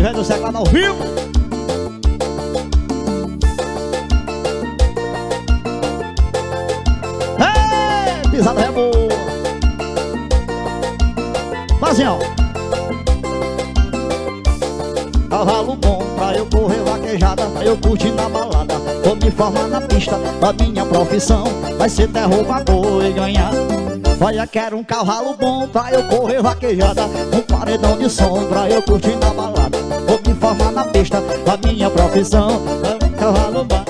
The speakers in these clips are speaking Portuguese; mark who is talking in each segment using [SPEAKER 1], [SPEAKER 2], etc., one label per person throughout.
[SPEAKER 1] Canivete do Seclado ao vivo pisada é boa ó Cavalo bom pra eu correr vaquejada Pra eu curtir na balada. Vou me formar na pista A minha profissão. Vai ser derrubador e ganhar Olha, quero um cavalo bom pra eu correr vaquejada Um paredão de som pra eu curtir na balada. Vou me formar na pista A minha profissão É um cavalo bom.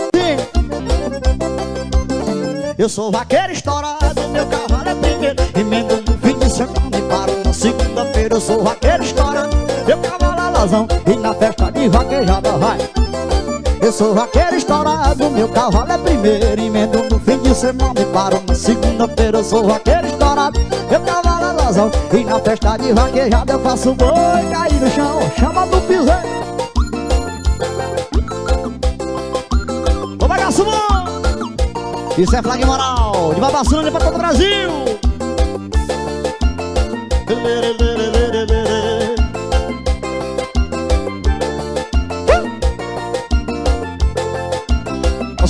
[SPEAKER 1] Eu sou vaqueiro estourado Meu cavalo é primeiro Emendo no fim de semana e paro na segunda-feira. Eu sou vaqueiro estourado Meu cavalo é lazão E na festa de vaquejada vai eu sou vaqueiro estourado, meu cavalo é primeiro Emendo no fim de semana e paro na segunda-feira. Eu sou vaqueiro estourado, meu cavalo é lazão E na festa de vaquejada eu faço boi cair no chão Chama do piseiro. Ô bagaço bom! Isso é flag moral, de Babaçanga pra todo o Brasil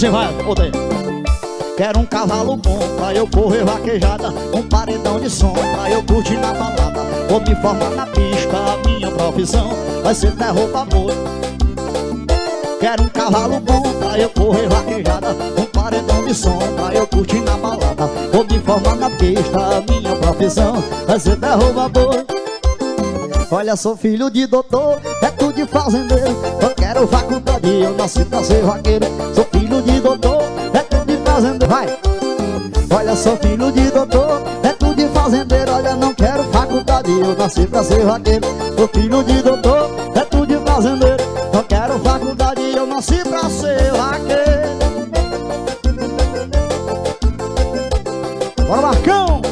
[SPEAKER 1] Você vai. Quero um cavalo bom pra eu correr vaquejada Um paredão de som pra eu curtir na balada. Vou me formar na pista, a minha profissão Vai ser derruba boi Quero um cavalo bom pra eu correr vaquejada Um paredão de som pra eu curtir na balada. Vou me formar na pista, a minha profissão Vai ser derruba boi Olha, sou filho de doutor, é tudo de fazendeiro. Eu quero faculdade, eu nasci pra ser vaqueiro. Sou filho de doutor, é tudo de fazendeiro. Vai! Olha, sou filho de doutor, é tudo de fazendeiro. Olha, não quero faculdade, eu nasci pra ser vaqueiro. Sou filho de doutor, é tudo de fazendeiro. Não quero faculdade, eu nasci pra ser vaqueiro. Bora, Marcão!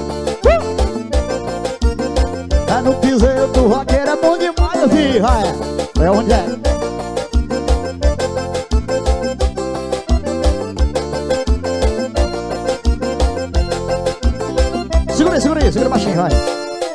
[SPEAKER 1] É no piseiro do vaqueiro, é bom demais, filho É, é onde é? Segura aí, segura baixinho, vai